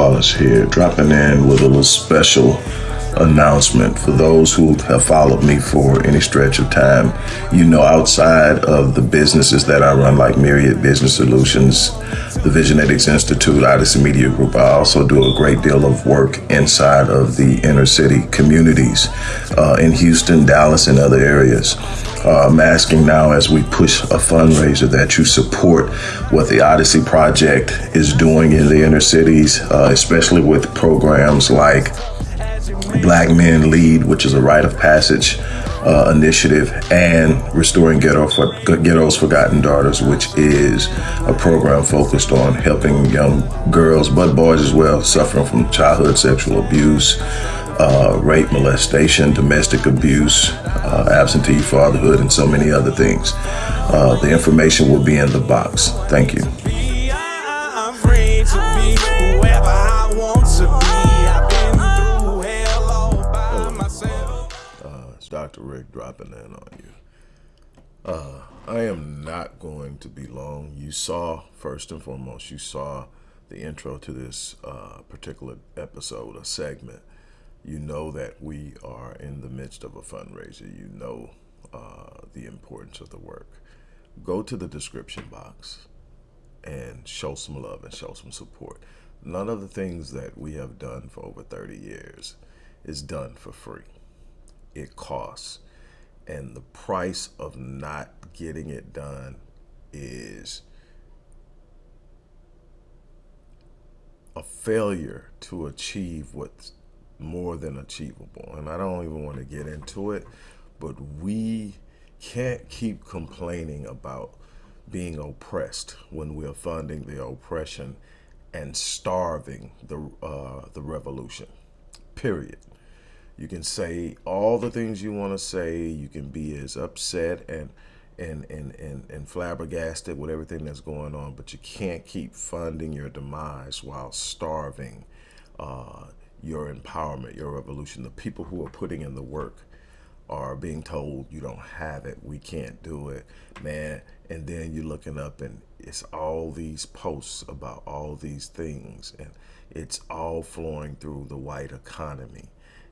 Wallace here, dropping in with a little special announcement for those who have followed me for any stretch of time. You know, outside of the businesses that I run, like Myriad Business Solutions, the Visionetics Institute, Odyssey Media Group, I also do a great deal of work inside of the inner city communities uh, in Houston, Dallas, and other areas. Uh, I'm asking now as we push a fundraiser that you support what the Odyssey Project is doing in the inner cities, uh, especially with programs like Black Men Lead, which is a rite of passage uh, initiative, and Restoring Ghetto for, Ghetto's Forgotten Daughters, which is a program focused on helping young girls, but boys as well, suffering from childhood sexual abuse, uh, rape, molestation, domestic abuse, uh, absentee fatherhood, and so many other things. Uh, the information will be in the box. Thank you. I'm free to be whoever I want to be. I've been through hell all by myself. Uh, it's Dr. Rick dropping in on you. Uh, I am not going to be long. You saw, first and foremost, you saw the intro to this uh, particular episode, a segment. You know that we are in the midst of a fundraiser. You know uh, the importance of the work. Go to the description box and show some love and show some support. None of the things that we have done for over 30 years is done for free. It costs. And the price of not getting it done is a failure to achieve what's more than achievable. And I don't even want to get into it, but we can't keep complaining about being oppressed when we're funding the oppression and starving the uh, the revolution. Period. You can say all the things you want to say. You can be as upset and and, and, and, and flabbergasted with everything that's going on, but you can't keep funding your demise while starving uh, your empowerment, your revolution. The people who are putting in the work are being told you don't have it, we can't do it, man. And then you're looking up and it's all these posts about all these things and it's all flowing through the white economy.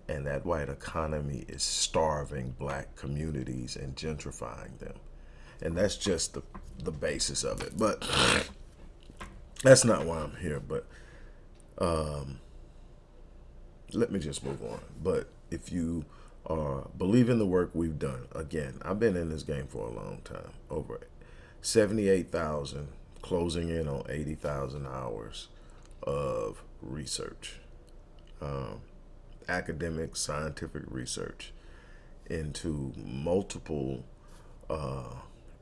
And that white economy is starving black communities and gentrifying them. And that's just the, the basis of it. But that's not why I'm here. But um, let me just move on. But if you are believe in the work we've done, again, I've been in this game for a long time, over 78,000, closing in on 80,000 hours of research, um, academic, scientific research into multiple uh,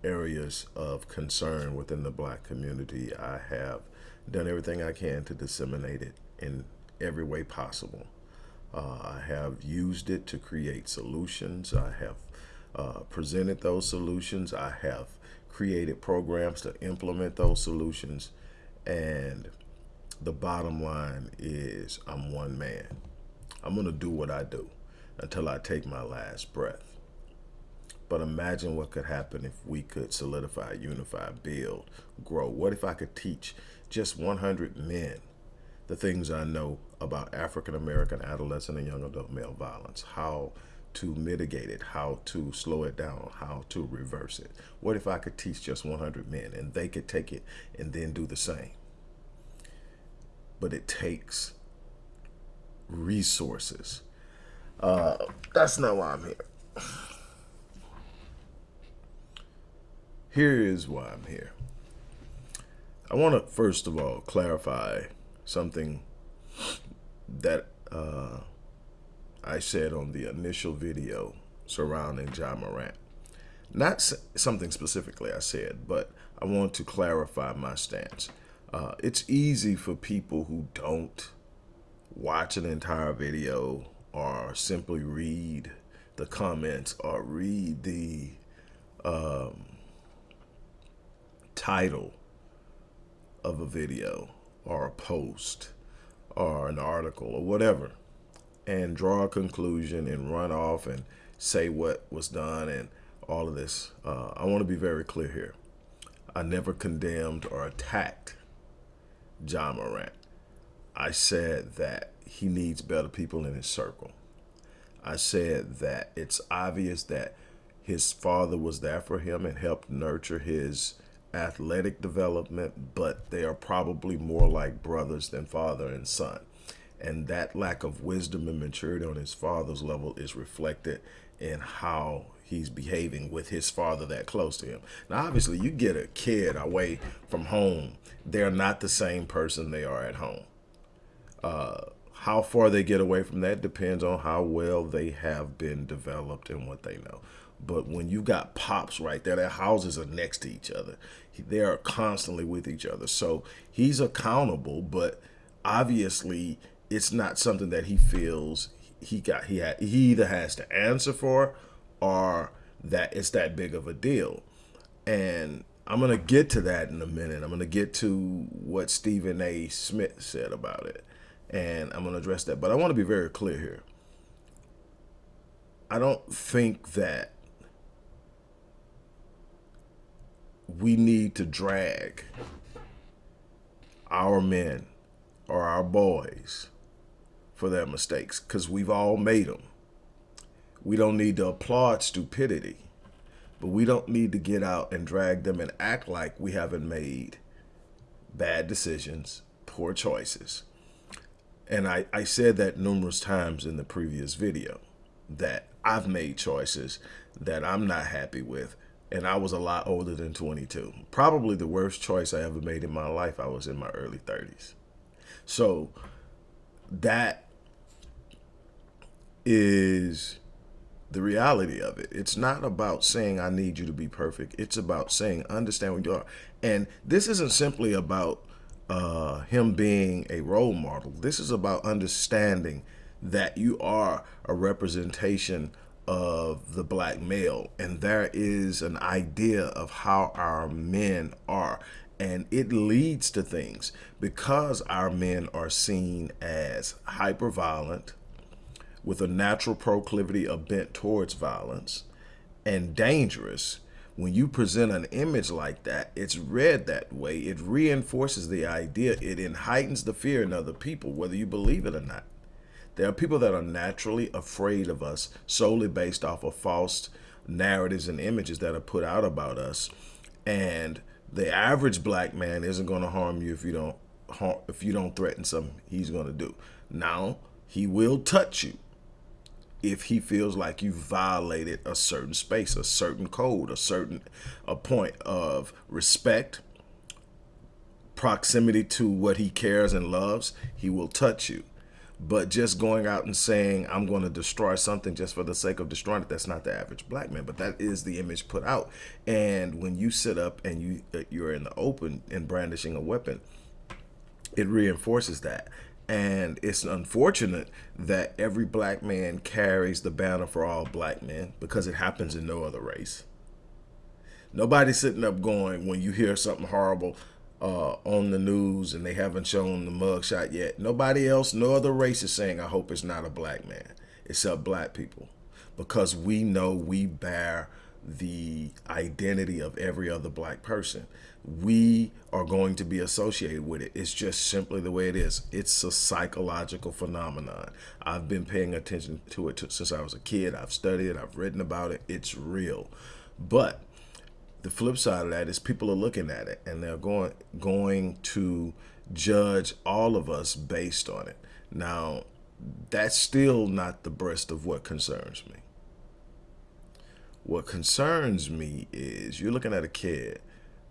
areas of concern within the black community. I have done everything I can to disseminate it in every way possible. Uh, I have used it to create solutions. I have uh, presented those solutions. I have created programs to implement those solutions. And the bottom line is I'm one man. I'm going to do what I do until I take my last breath. But imagine what could happen if we could solidify, unify, build, grow. What if I could teach just 100 men the things I know about African American adolescent and young adult male violence, how to mitigate it, how to slow it down, how to reverse it. What if I could teach just 100 men and they could take it and then do the same? But it takes resources. Uh, that's not why I'm here. Here is why I'm here. I want to first of all clarify something that uh, I said on the initial video surrounding Ja Morant. Not something specifically I said, but I want to clarify my stance. Uh, it's easy for people who don't watch an entire video or simply read the comments or read the um, title of a video or a post or an article or whatever and draw a conclusion and run off and say what was done and all of this. Uh, I want to be very clear here. I never condemned or attacked Ja Morant. I said that he needs better people in his circle. I said that it's obvious that his father was there for him and helped nurture his athletic development, but they are probably more like brothers than father and son. And that lack of wisdom and maturity on his father's level is reflected in how he's behaving with his father that close to him. Now, obviously, you get a kid away from home, they're not the same person they are at home. Uh, how far they get away from that depends on how well they have been developed and what they know. But when you got pops right there, their houses are next to each other. They are constantly with each other. So he's accountable, but obviously it's not something that he feels he got he had he either has to answer for or that it's that big of a deal. And I'm gonna get to that in a minute. I'm gonna get to what Stephen A. Smith said about it. And I'm gonna address that. But I want to be very clear here. I don't think that we need to drag our men or our boys for their mistakes because we've all made them. We don't need to applaud stupidity, but we don't need to get out and drag them and act like we haven't made bad decisions, poor choices. And I, I said that numerous times in the previous video that I've made choices that I'm not happy with and I was a lot older than 22. Probably the worst choice I ever made in my life. I was in my early 30s. So that is the reality of it. It's not about saying I need you to be perfect. It's about saying understand what you are. And this isn't simply about uh, him being a role model. This is about understanding that you are a representation of the black male. And there is an idea of how our men are. And it leads to things. Because our men are seen as hyper violent with a natural proclivity of bent towards violence and dangerous when you present an image like that it's read that way. It reinforces the idea. It heightens the fear in other people whether you believe it or not there are people that are naturally afraid of us solely based off of false narratives and images that are put out about us. And the average black man isn't going to harm you if you don't harm, if you don't threaten something he's going to do. Now, he will touch you if he feels like you violated a certain space, a certain code, a certain a point of respect, proximity to what he cares and loves, he will touch you. But just going out and saying, I'm going to destroy something just for the sake of destroying it, that's not the average black man. But that is the image put out. And when you sit up and you, uh, you're in the open and brandishing a weapon, it reinforces that. And it's unfortunate that every black man carries the banner for all black men because it happens in no other race. Nobody's sitting up going, when you hear something horrible, uh, on the news and they haven't shown the mugshot yet. Nobody else, no other race is saying, I hope it's not a black man, except black people. Because we know we bear the identity of every other black person. We are going to be associated with it. It's just simply the way it is. It's a psychological phenomenon. I've been paying attention to it since I was a kid. I've studied it. I've written about it. It's real. But the flip side of that is people are looking at it and they're going going to judge all of us based on it. Now, that's still not the breast of what concerns me. What concerns me is you're looking at a kid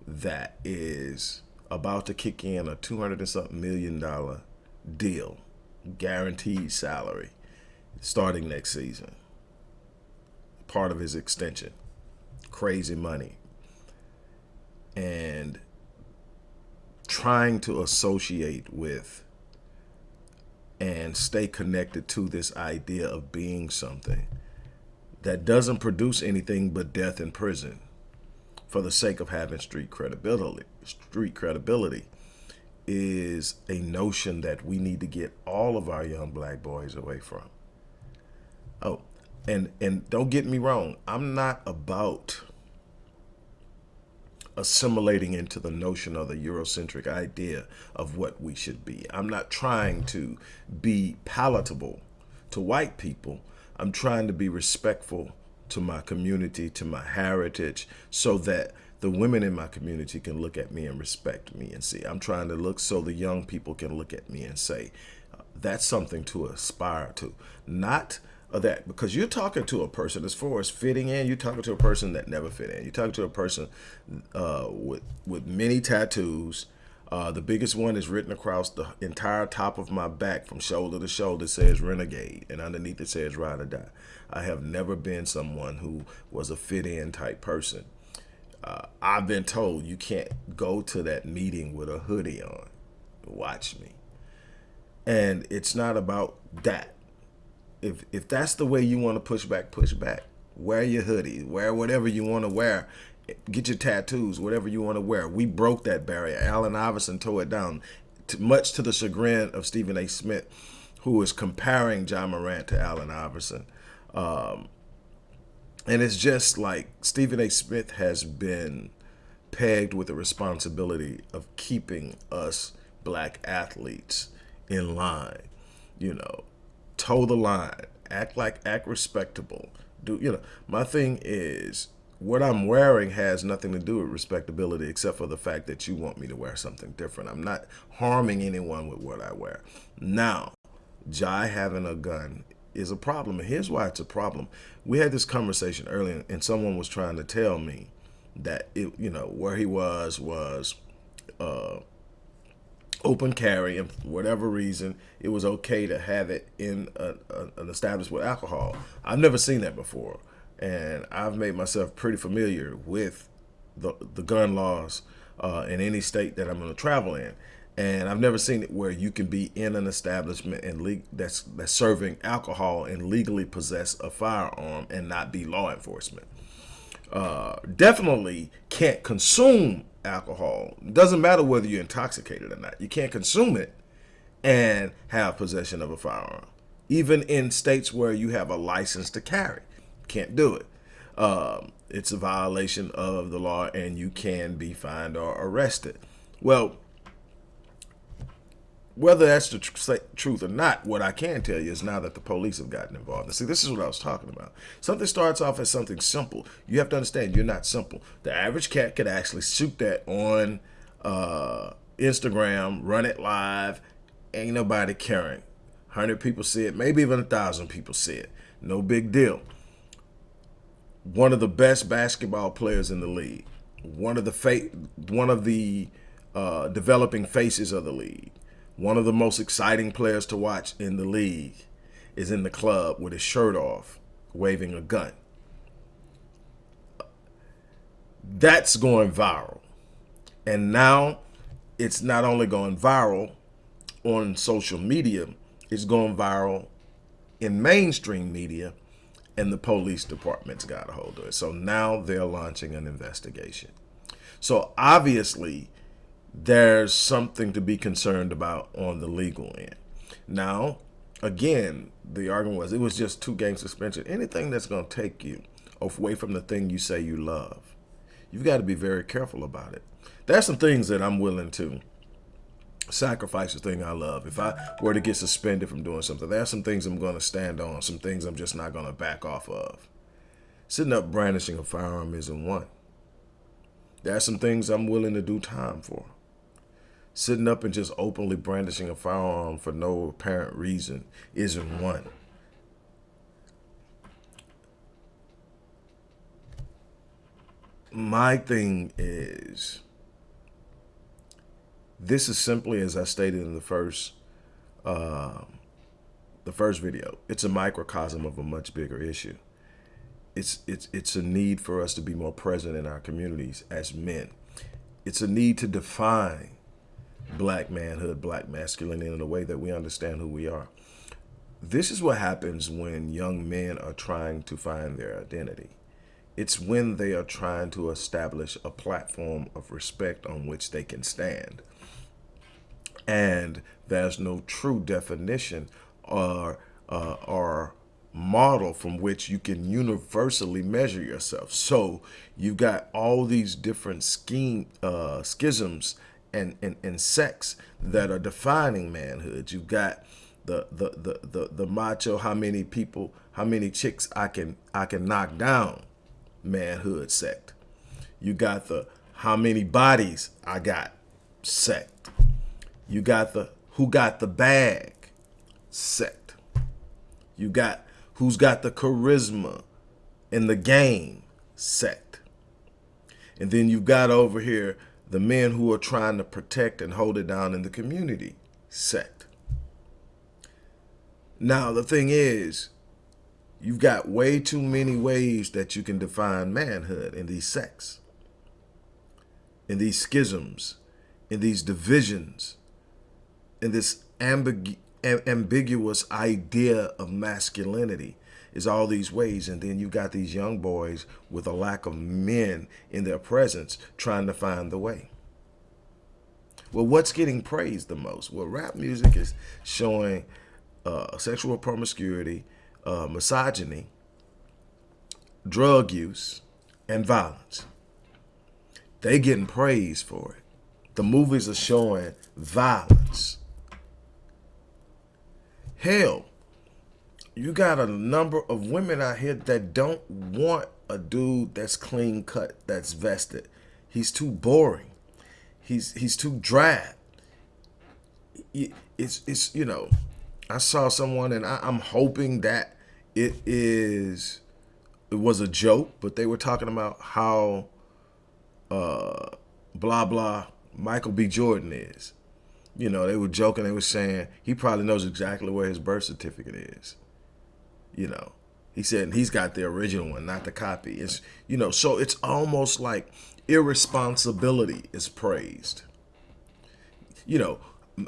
that is about to kick in a 200 and something million dollar deal, guaranteed salary, starting next season. Part of his extension. Crazy money and trying to associate with and stay connected to this idea of being something that doesn't produce anything but death in prison for the sake of having street credibility street credibility is a notion that we need to get all of our young black boys away from. Oh and and don't get me wrong i'm not about assimilating into the notion of the Eurocentric idea of what we should be. I'm not trying to be palatable to white people. I'm trying to be respectful to my community, to my heritage, so that the women in my community can look at me and respect me and see. I'm trying to look so the young people can look at me and say, that's something to aspire to. Not that because you're talking to a person as far as fitting in, you're talking to a person that never fit in. You're talking to a person uh, with with many tattoos. Uh, the biggest one is written across the entire top of my back from shoulder to shoulder says renegade and underneath it says ride or die. I have never been someone who was a fit in type person. Uh, I've been told you can't go to that meeting with a hoodie on. Watch me. And it's not about that. If if that's the way you want to push back, push back. Wear your hoodie, wear whatever you want to wear. Get your tattoos, whatever you want to wear. We broke that barrier. Allen Iverson tore it down, much to the chagrin of Stephen A. Smith, who is comparing Ja Morant to Allen Iverson. Um, and it's just like Stephen A. Smith has been pegged with the responsibility of keeping us black athletes in line. You know, toe the line, act like act respectable. Do you know? My thing is what I'm wearing has nothing to do with respectability except for the fact that you want me to wear something different. I'm not harming anyone with what I wear. Now, Ja having a gun is a problem. And here's why it's a problem. We had this conversation earlier and someone was trying to tell me that, it, you know, where he was was uh, open carry and for whatever reason it was okay to have it in a, a, an establishment with alcohol. I've never seen that before and i've made myself pretty familiar with the, the gun laws uh, in any state that i'm going to travel in. And i've never seen it where you can be in an establishment and that's that's serving alcohol and legally possess a firearm and not be law enforcement. Uh, definitely can't consume alcohol. It doesn't matter whether you're intoxicated or not. You can't consume it and have possession of a firearm. Even in states where you have a license to carry, can't do it. Um, it's a violation of the law and you can be fined or arrested. Well, whether that's the tr truth or not, what I can tell you is now that the police have gotten involved. And see, this is what I was talking about. Something starts off as something simple. You have to understand you're not simple. The average cat could actually shoot that on uh, Instagram, run it live, ain't nobody caring. 100 people see it, maybe even a 1,000 people see it. No big deal. One of the best basketball players in the league. One of the one of the uh, developing faces of the league one of the most exciting players to watch in the league is in the club with his shirt off, waving a gun. That's going viral. And now it's not only going viral on social media, it's going viral in mainstream media and the police department's got a hold of it. So now they're launching an investigation. So obviously there's something to be concerned about on the legal end. Now, again, the argument was it was just two game suspension. Anything that's going to take you away from the thing you say you love, you've got to be very careful about it. There's some things that I'm willing to sacrifice the thing I love. If I were to get suspended from doing something, there's some things I'm going to stand on, some things I'm just not going to back off of. Sitting up brandishing a firearm isn't one. There are some things I'm willing to do time for sitting up and just openly brandishing a firearm for no apparent reason isn't one. My thing is, this is simply as I stated in the first, uh, the first video. It's a microcosm of a much bigger issue. It's it's it's a need for us to be more present in our communities as men. It's a need to define black manhood, black masculinity in a way that we understand who we are. This is what happens when young men are trying to find their identity. It's when they are trying to establish a platform of respect on which they can stand. And there's no true definition or, uh, or model from which you can universally measure yourself. So you've got all these different scheme uh, schisms and, and, and sects that are defining manhood. You've got the, the the the the macho how many people how many chicks I can I can knock down manhood sect. You got the how many bodies I got sect. You got the who got the bag sect. You got who's got the charisma in the game sect. And then you've got over here the men who are trying to protect and hold it down in the community sect. Now, the thing is, you've got way too many ways that you can define manhood in these sects, in these schisms, in these divisions, in this ambig ambiguous idea of masculinity is all these ways. And then you got these young boys with a lack of men in their presence trying to find the way. Well, what's getting praised the most? Well, rap music is showing uh, sexual promiscuity, uh, misogyny, drug use, and violence. They getting praised for it. The movies are showing violence. Hell, you got a number of women out here that don't want a dude that's clean cut, that's vested. He's too boring. He's he's too drab. It's it's you know, I saw someone and I, I'm hoping that it is it was a joke, but they were talking about how uh blah blah Michael B. Jordan is. You know, they were joking, they were saying he probably knows exactly where his birth certificate is you know. He said he's got the original one, not the copy. It's you know, so it's almost like irresponsibility is praised. You know,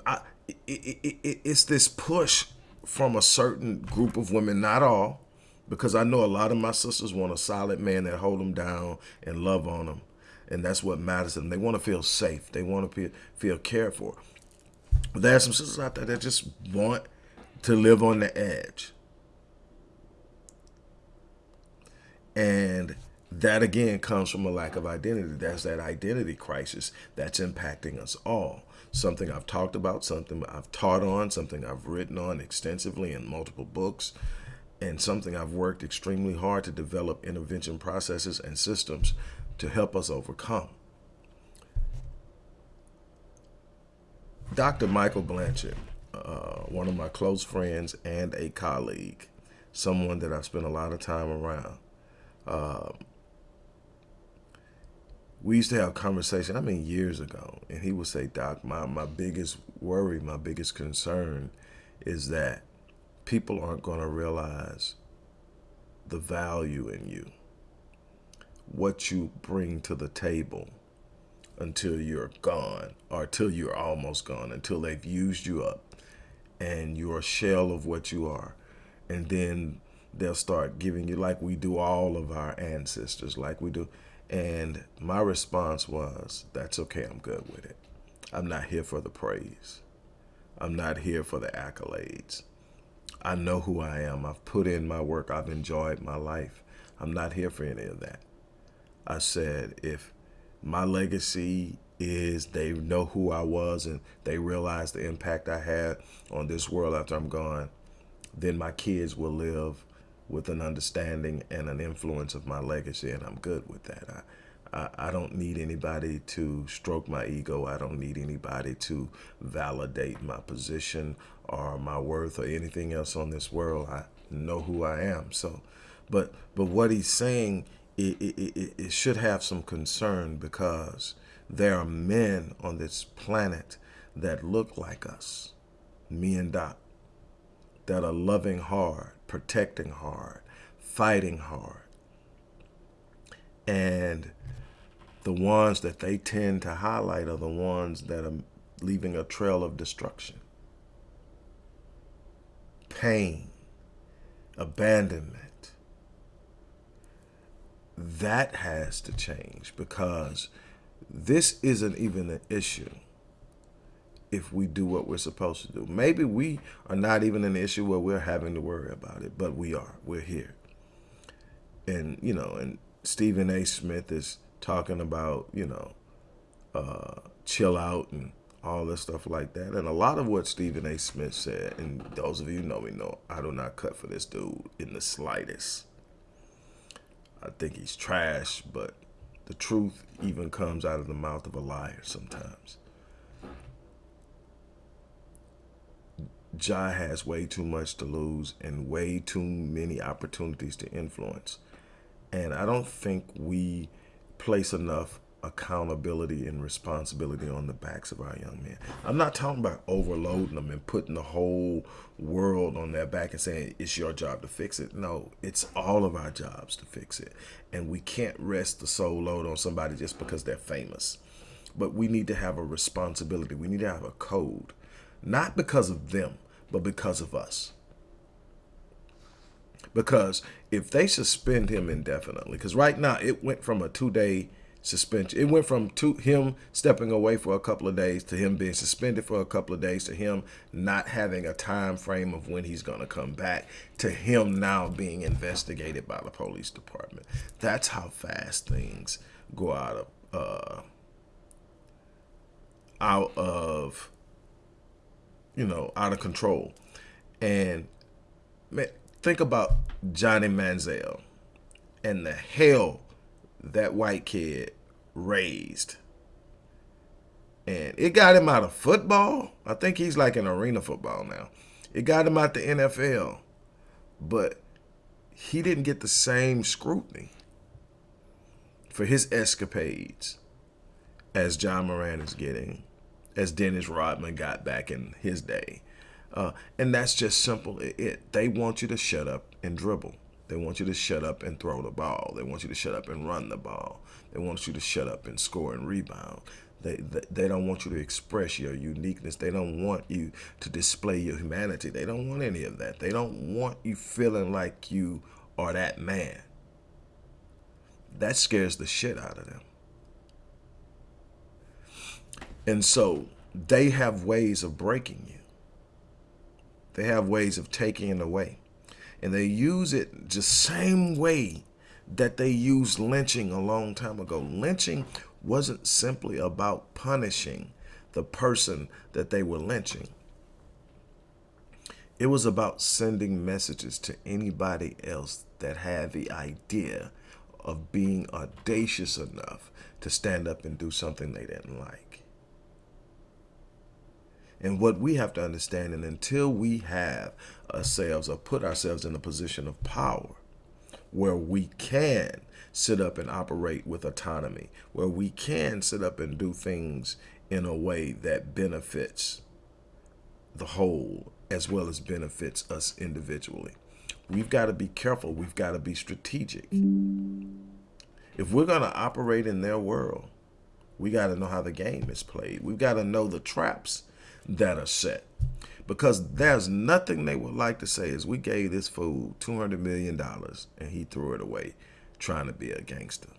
I, it, it, it, it's this push from a certain group of women, not all, because I know a lot of my sisters want a solid man that hold them down and love on them. And that's what matters to them. They want to feel safe. They want to feel, feel cared for. But there are some sisters out there that just want to live on the edge. And that again comes from a lack of identity. That's that identity crisis that's impacting us all. Something I've talked about, something I've taught on, something I've written on extensively in multiple books, and something I've worked extremely hard to develop intervention processes and systems to help us overcome. Dr. Michael Blanchard, uh, one of my close friends and a colleague, someone that I've spent a lot of time around, we used to have conversation, I mean years ago, and he would say, Doc, my, my biggest worry, my biggest concern is that people aren't going to realize the value in you, what you bring to the table until you're gone or until you're almost gone, until they've used you up and you're a shell of what you are. And then they'll start giving you like we do all of our ancestors, like we do. And my response was, that's okay, I'm good with it. I'm not here for the praise. I'm not here for the accolades. I know who I am. I've put in my work. I've enjoyed my life. I'm not here for any of that. I said, if my legacy is they know who I was and they realize the impact I had on this world after I'm gone, then my kids will live with an understanding and an influence of my legacy, and I'm good with that. I, I, I don't need anybody to stroke my ego. I don't need anybody to validate my position or my worth or anything else on this world. I know who I am. So, but but what he's saying, it, it, it, it should have some concern because there are men on this planet that look like us, me and Doc, that are loving hard, protecting hard, fighting hard. And the ones that they tend to highlight are the ones that are leaving a trail of destruction, pain, abandonment. That has to change because this isn't even an issue if we do what we're supposed to do. Maybe we are not even an issue where we're having to worry about it, but we are. We're here. And, you know, and Stephen A. Smith is talking about, you know, uh, chill out and all this stuff like that. And a lot of what Stephen A. Smith said, and those of you know me know, I do not cut for this dude in the slightest. I think he's trash, but the truth even comes out of the mouth of a liar sometimes. Ja has way too much to lose and way too many opportunities to influence. And I don't think we place enough accountability and responsibility on the backs of our young men. I'm not talking about overloading them and putting the whole world on their back and saying it's your job to fix it. No, it's all of our jobs to fix it. And we can't rest the sole load on somebody just because they're famous. But we need to have a responsibility. We need to have a code, not because of them, but because of us. Because if they suspend him indefinitely, because right now it went from a two day suspension, it went from two, him stepping away for a couple of days to him being suspended for a couple of days to him not having a time frame of when he's going to come back to him now being investigated by the police department. That's how fast things go out of uh, out of you know, out of control. And man, think about Johnny Manziel and the hell that white kid raised. And it got him out of football. I think he's like in arena football now. It got him out the NFL. But he didn't get the same scrutiny for his escapades as Ja Morant is getting as Dennis Rodman got back in his day. Uh, and that's just simple. It, they want you to shut up and dribble. They want you to shut up and throw the ball. They want you to shut up and run the ball. They want you to shut up and score and rebound. They, they, they don't want you to express your uniqueness. They don't want you to display your humanity. They don't want any of that. They don't want you feeling like you are that man. That scares the shit out of them. And so they have ways of breaking you. They have ways of taking it away. And they use it the same way that they used lynching a long time ago. Lynching wasn't simply about punishing the person that they were lynching. It was about sending messages to anybody else that had the idea of being audacious enough to stand up and do something they didn't like. And what we have to understand, and until we have ourselves or put ourselves in a position of power where we can sit up and operate with autonomy, where we can sit up and do things in a way that benefits the whole as well as benefits us individually. We've got to be careful. We've got to be strategic. If we're going to operate in their world, we got to know how the game is played. We've got to know the traps that are set. Because there's nothing they would like to say is we gave this fool $200 million and he threw it away trying to be a gangster.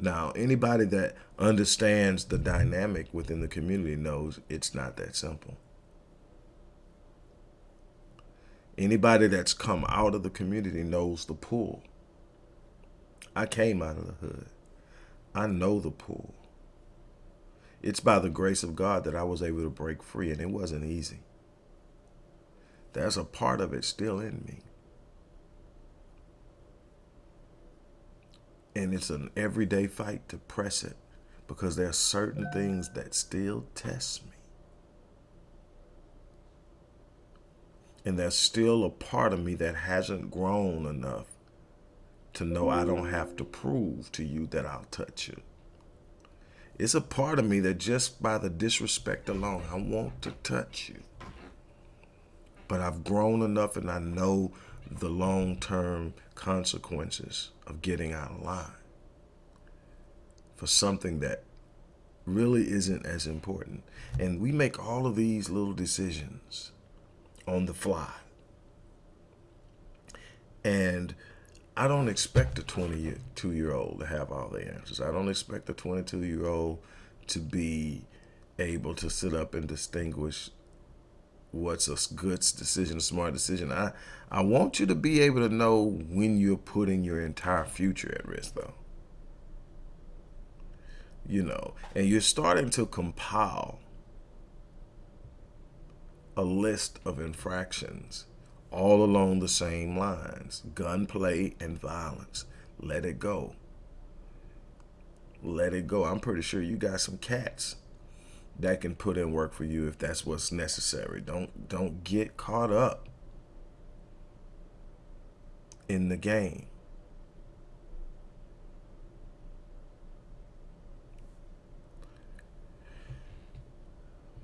Now, anybody that understands the dynamic within the community knows it's not that simple. Anybody that's come out of the community knows the pool. I came out of the hood. I know the pull it's by the grace of God that I was able to break free, and it wasn't easy. There's a part of it still in me. And it's an everyday fight to press it because there are certain things that still test me. And there's still a part of me that hasn't grown enough to know I don't have to prove to you that I'll touch you. It's a part of me that just by the disrespect alone, I want to touch you. But I've grown enough and I know the long-term consequences of getting out of line for something that really isn't as important. And we make all of these little decisions on the fly. And I don't expect a 22 year old to have all the answers. I don't expect a 22 year old to be able to sit up and distinguish what's a good decision, a smart decision. I, I want you to be able to know when you're putting your entire future at risk, though. You know, and you're starting to compile a list of infractions all along the same lines gunplay and violence. Let it go. Let it go. I'm pretty sure you got some cats that can put in work for you if that's what's necessary. Don't don't get caught up in the game.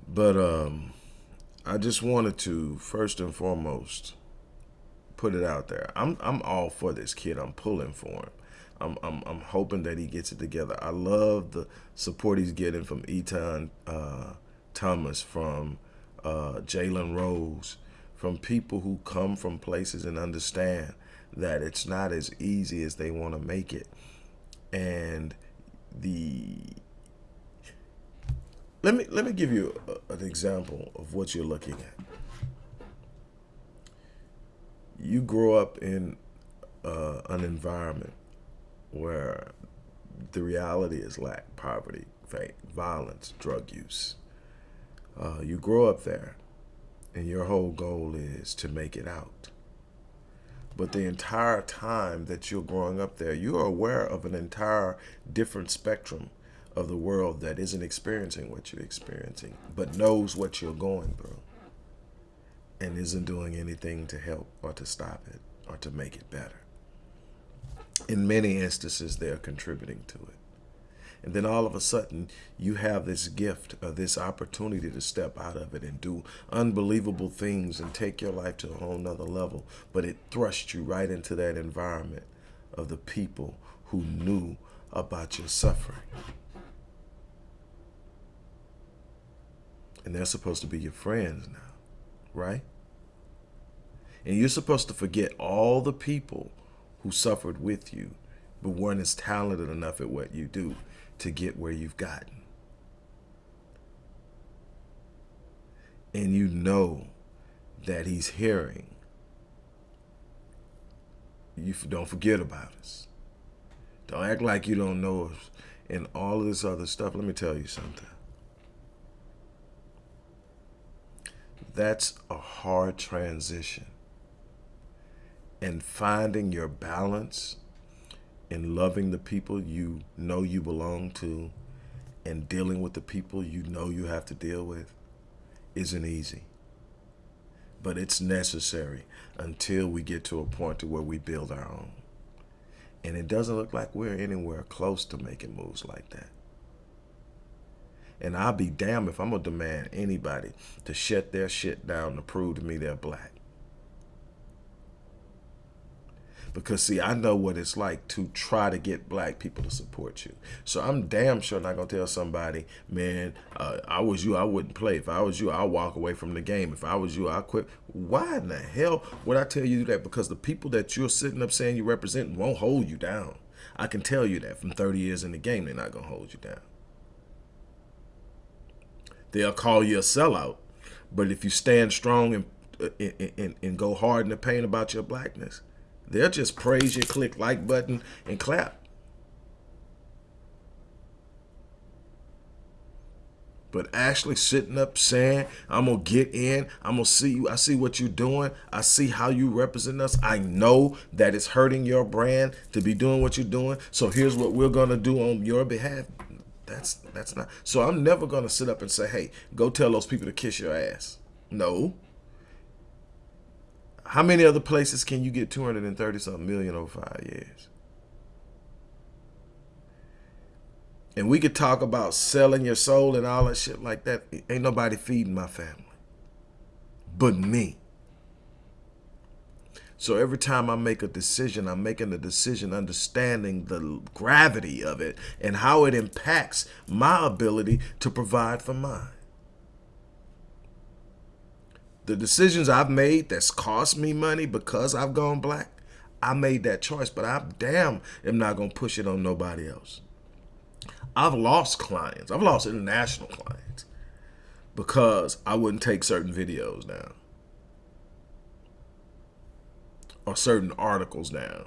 But um I just wanted to first and foremost put it out there. I'm I'm all for this kid. I'm pulling for him. I'm, I'm, I'm hoping that he gets it together. I love the support he's getting from Etan uh, Thomas, from uh, Jalen Rose, from people who come from places and understand that it's not as easy as they want to make it. And the let me let me give you a, an example of what you're looking at. You grow up in uh, an environment where the reality is lack, poverty, violence, drug use. Uh, you grow up there, and your whole goal is to make it out. But the entire time that you're growing up there, you are aware of an entire different spectrum of the world that isn't experiencing what you're experiencing, but knows what you're going through and isn't doing anything to help or to stop it or to make it better in many instances, they're contributing to it. And then all of a sudden, you have this gift or this opportunity to step out of it and do unbelievable things and take your life to a whole nother level. But it thrusts you right into that environment of the people who knew about your suffering. And they're supposed to be your friends now, right? And you're supposed to forget all the people who suffered with you, but weren't as talented enough at what you do to get where you've gotten. And you know that he's hearing. You don't forget about us. Don't act like you don't know us and all of this other stuff. Let me tell you something. That's a hard transition and finding your balance in loving the people you know you belong to and dealing with the people you know you have to deal with isn't easy. But it's necessary until we get to a point to where we build our own. And it doesn't look like we're anywhere close to making moves like that. And I'll be damned if I'm going to demand anybody to shut their shit down to prove to me they're black. because see, I know what it's like to try to get black people to support you. So I'm damn sure not gonna tell somebody, man, uh, I was you, I wouldn't play. If I was you, I'll walk away from the game. If I was you, I'll quit. Why in the hell would I tell you that? Because the people that you're sitting up saying you represent won't hold you down. I can tell you that from 30 years in the game, they're not gonna hold you down. They'll call you a sellout, but if you stand strong and and, and, and go hard in the pain about your blackness, They'll just praise you, click like button, and clap. But actually sitting up saying, I'm going to get in. I'm going to see you. I see what you're doing. I see how you represent us. I know that it's hurting your brand to be doing what you're doing. So here's what we're going to do on your behalf. That's that's not. So I'm never to sit up and say, hey, go tell those people to kiss your ass. No. How many other places can you get 230 something million over five years? And we could talk about selling your soul and all that shit like that. Ain't nobody feeding my family but me. So every time I make a decision, I'm making a decision understanding the gravity of it and how it impacts my ability to provide for mine the decisions I've made that's cost me money because I've gone black, I made that choice, but I damn am not going to push it on nobody else. I've lost clients. I've lost international clients because I wouldn't take certain videos down or certain articles down.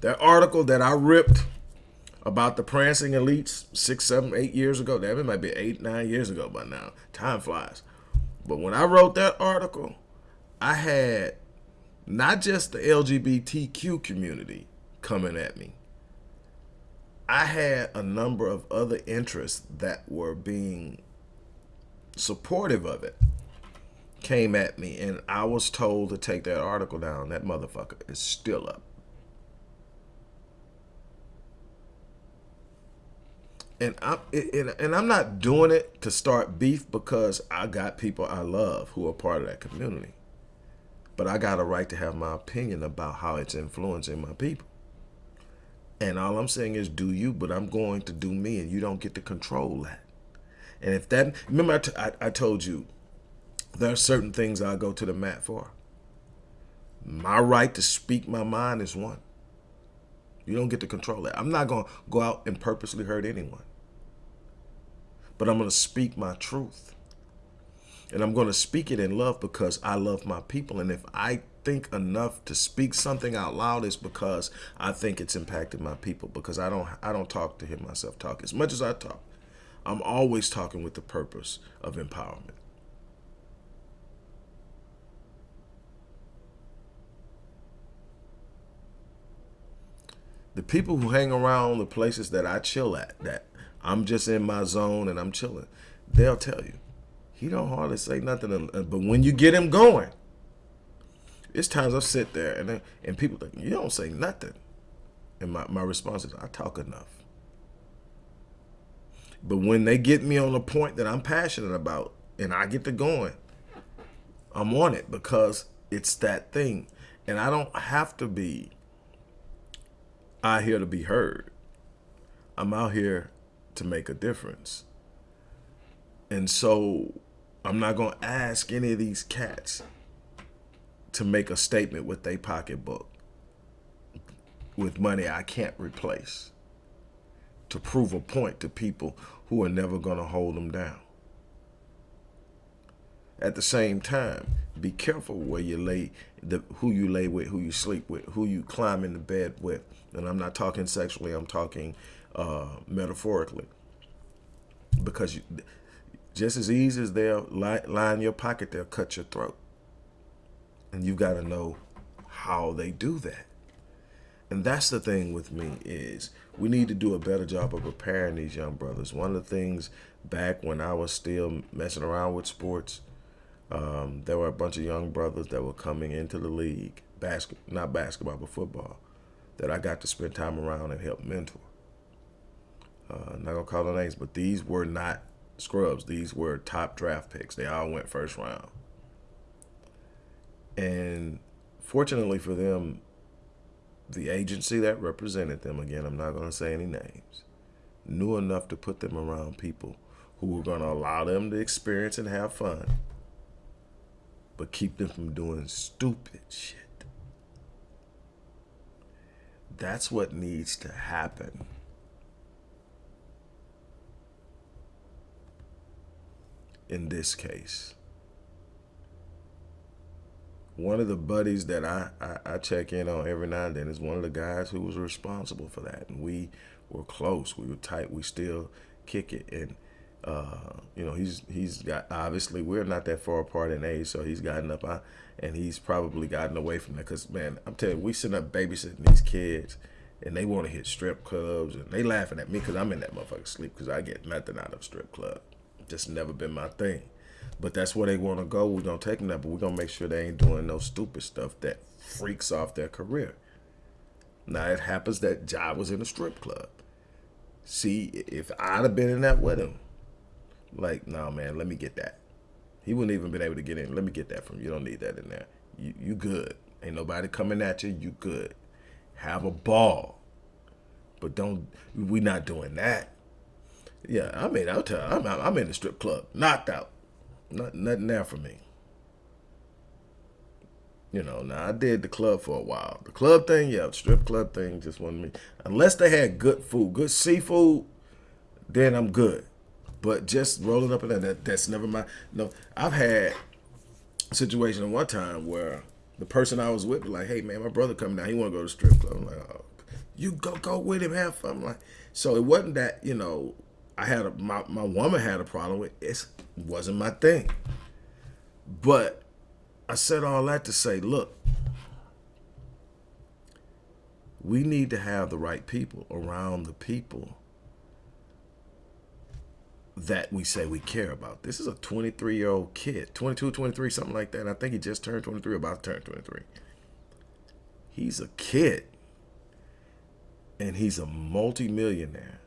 That article that I ripped about the Prancing Elites six, seven, eight years ago, that might be eight, nine years ago by now. Time flies. But when I wrote that article, I had not just the LGBTQ community coming at me. I had a number of other interests that were being supportive of it came at me and I was told to take that article down. That motherfucker is still up. And I'm and I'm not doing it to start beef because I got people I love who are part of that community. But I got a right to have my opinion about how it's influencing my people. And all I'm saying is do you, but I'm going to do me and you don't get to control that. And if that, remember I, I told you, there are certain things I go to the mat for. My right to speak my mind is one. You don't get to control that. I'm not going to go out and purposely hurt anyone. But I'm going to speak my truth. And I'm going to speak it in love because I love my people. And if I think enough to speak something out loud is because I think it's impacted my people because I don't I don't talk to hear myself talk as much as I talk. I'm always talking with the purpose of empowerment. The people who hang around the places that I chill at, that I'm just in my zone and I'm chilling, they'll tell you. He don't hardly say nothing, but when you get him going, it's times I sit there and and people think you don't say nothing, and my my response is I talk enough. But when they get me on a point that I'm passionate about and I get to going, I'm on it because it's that thing, and I don't have to be out here to be heard. I'm out here to make a difference. And so I'm not going to ask any of these cats to make a statement with their pocketbook with money I can't replace to prove a point to people who are never going to hold them down. At the same time, be careful where you lay, the, who you lay with, who you sleep with, who you climb in the bed with. And I'm not talking sexually, I'm talking uh, metaphorically. Because you, just as easy as they'll line your pocket, they'll cut your throat. And you've got to know how they do that. And that's the thing with me is we need to do a better job of preparing these young brothers. One of the things back when I was still messing around with sports, um, there were a bunch of young brothers that were coming into the league, basket, not basketball, but football, that I got to spend time around and help mentor. Uh, not gonna call the names, but these were not scrubs. These were top draft picks. They all went first round. And fortunately for them, the agency that represented them, again, I'm not going to say any names, knew enough to put them around people who were going to allow them to experience and have fun, but keep them from doing stupid shit. That's what needs to happen. in this case. One of the buddies that I, I, I, check in on every now and then is one of the guys who was responsible for that. And we were close. We were tight. We still kick it. And, uh, you know, he's he's got, obviously, we're not that far apart in age, so he's gotten up, uh, and he's probably gotten away from that. Because, man, I'm telling you, we sitting up babysitting these kids, and they want to hit strip clubs, and they laughing at me because I'm in that motherfucker sleep because I get nothing out of strip club just never been my thing. But that's where they want to go. We're to take them there, but we're going to make sure they ain't doing no stupid stuff that freaks off their career. Now, it happens that Ja was in a strip club. See, if I'd have been in that with him, like, no, nah, man, let me get that. He wouldn't even been able to get in. Let me get that from you. You don't need that in there. You, you good. Ain't nobody coming at you. You good. Have a ball. But don't, we not doing that. Yeah, I mean, I'll tell I'm, I'm in the strip club, knocked out. Not, nothing there for me. You know, now I did the club for a while. The club thing, yeah, strip club thing just wasn't me. Unless they had good food, good seafood, then I'm good. But just rolling up in there, that, that's never my. No, I've had a situation at one time where the person I was with was like, "Hey man, my brother coming down. He want to go to strip club." I'm like, oh, "You go go with him, have fun." I'm like, so it wasn't that you know I had a my my woman had a problem with it. It wasn't my thing. But I said all that to say, look, we need to have the right people around the people that we say we care about. This is a 23 year old kid, 22, 23, something like that. I think he just turned 23, about to turn 23. He's a kid and he's a multimillionaire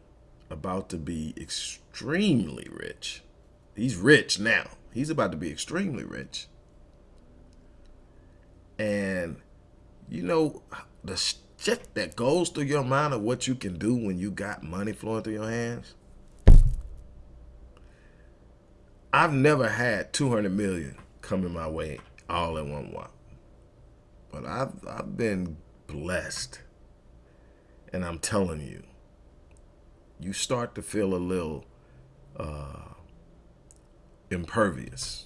about to be extremely rich. He's rich now. He's about to be extremely rich. And you know the shit that goes through your mind of what you can do when you got money flowing through your hands. I've never had 200 million coming my way all in one whop. But I've I've been blessed. And I'm telling you, you start to feel a little uh, impervious.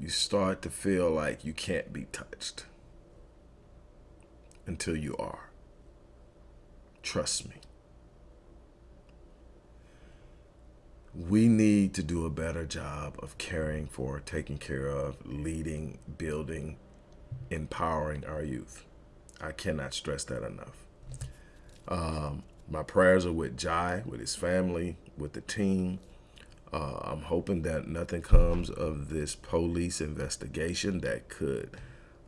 You start to feel like you can't be touched until you are. Trust me. We need to do a better job of caring for, taking care of, leading, building, empowering our youth. I cannot stress that enough. Um, my prayers are with Ja, with his family, with the team. Uh, I'm hoping that nothing comes of this police investigation that could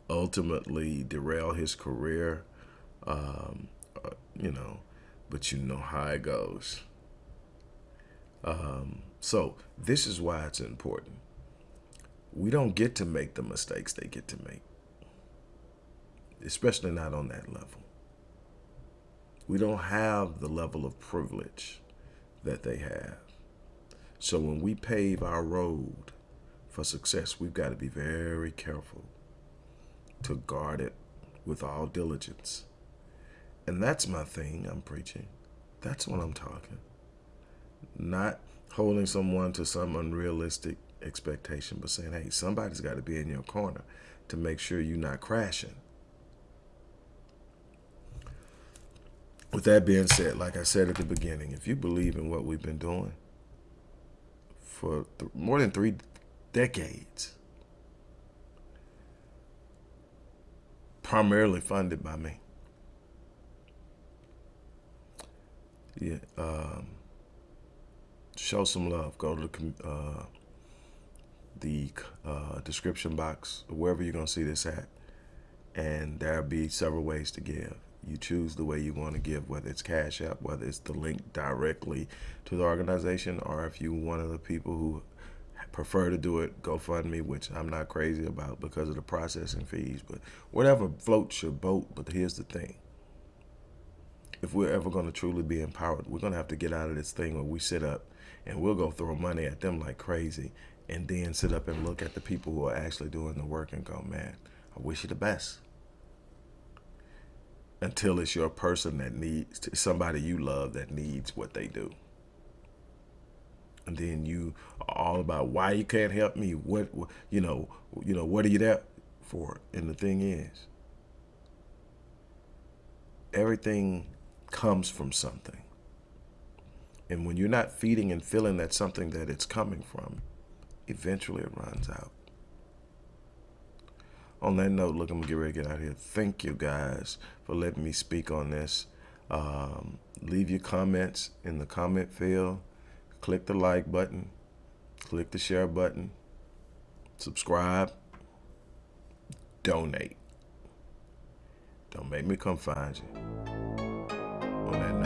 ultimately derail his career. Um, uh, you know, but you know how it goes. Um, so this is why it's important. We don't get to make the mistakes they get to make, especially not on that level. We don't have the level of privilege that they have. So when we pave our road for success, we've got to be very careful to guard it with all diligence. And that's my thing I'm preaching. That's what I'm talking. Not holding someone to some unrealistic expectation, but saying, hey, somebody's got to be in your corner to make sure you're not crashing. with that being said, like I said at the beginning, if you believe in what we've been doing for more than three decades, primarily funded by me, yeah, um, show some love. Go to the uh, the uh, description box, wherever you're gonna see this at, and there'll be several ways to give you choose the way you want to give, whether it's Cash App, whether it's the link directly to the organization, or if you one of the people who prefer to do it GoFundMe, which I'm not crazy about because of the processing fees, but whatever floats your boat. But here's the thing. If we're ever going to truly be empowered, we're going to have to get out of this thing where we sit up and we'll go throw money at them like crazy and then sit up and look at the people who are actually doing the work and go, man, I wish you the best. Until it's your person that needs somebody you love that needs what they do. And then you are all about why you can't help me? What you know you know what are you there for? And the thing is everything comes from something and when you're not feeding and feeling that something that it's coming from eventually it runs out on that note, look, I'm gonna get ready to get out of here. Thank you guys for letting me speak on this. Um, leave your comments in the comment field. Click the like button. Click the share button. Subscribe. Donate. Don't make me come find you. On that note.